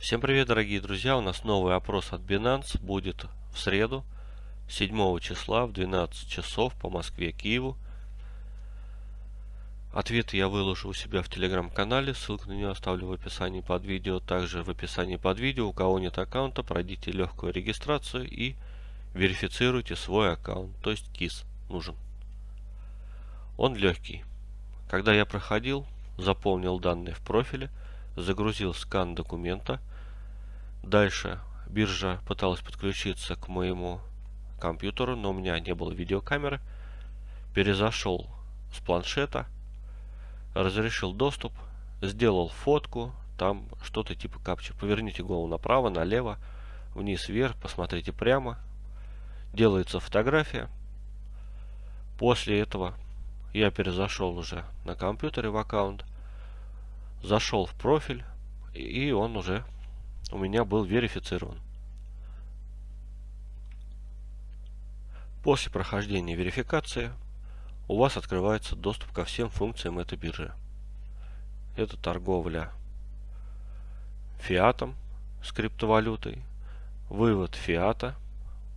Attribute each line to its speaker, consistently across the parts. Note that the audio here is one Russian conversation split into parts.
Speaker 1: Всем привет, дорогие друзья! У нас новый опрос от Binance будет в среду, 7 числа в 12 часов по Москве, Киеву. Ответы я выложу у себя в телеграм-канале, ссылку на него оставлю в описании под видео. Также в описании под видео, у кого нет аккаунта, пройдите легкую регистрацию и верифицируйте свой аккаунт, то есть КИС нужен. Он легкий. Когда я проходил, заполнил данные в профиле, загрузил скан документа. Дальше биржа пыталась подключиться к моему компьютеру, но у меня не было видеокамеры. Перезашел с планшета, разрешил доступ, сделал фотку, там что-то типа капча. Поверните голову направо, налево, вниз, вверх, посмотрите прямо. Делается фотография. После этого я перезашел уже на компьютере в аккаунт зашел в профиль, и он уже у меня был верифицирован. После прохождения верификации у вас открывается доступ ко всем функциям этой биржи. Это торговля фиатом с криптовалютой, вывод фиата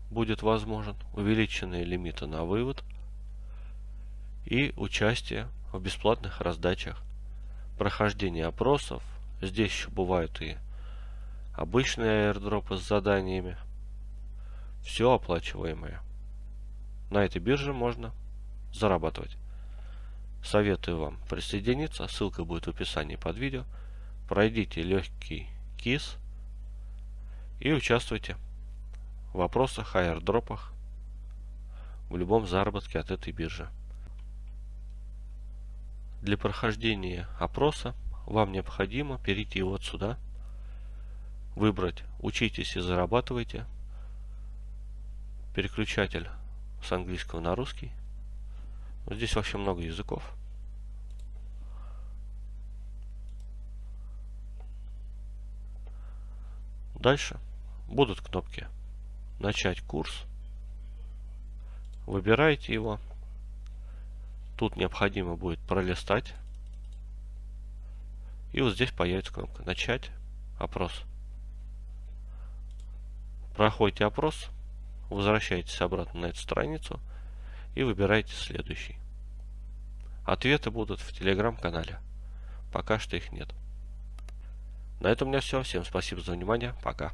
Speaker 1: будет возможен, увеличенные лимиты на вывод и участие в бесплатных раздачах прохождение опросов. Здесь еще бывают и обычные аирдропы с заданиями. Все оплачиваемое. На этой бирже можно зарабатывать. Советую вам присоединиться. Ссылка будет в описании под видео. Пройдите легкий КИС и участвуйте в вопросах, аирдропах, в любом заработке от этой биржи. Для прохождения опроса вам необходимо перейти вот сюда, выбрать «Учитесь и зарабатывайте», переключатель с английского на русский. Здесь вообще много языков. Дальше будут кнопки «Начать курс». Выбираете его. Тут необходимо будет пролистать. И вот здесь появится кнопка «Начать опрос». Проходите опрос, возвращаетесь обратно на эту страницу и выбираете следующий. Ответы будут в телеграм-канале. Пока что их нет. На этом у меня все. Всем спасибо за внимание. Пока.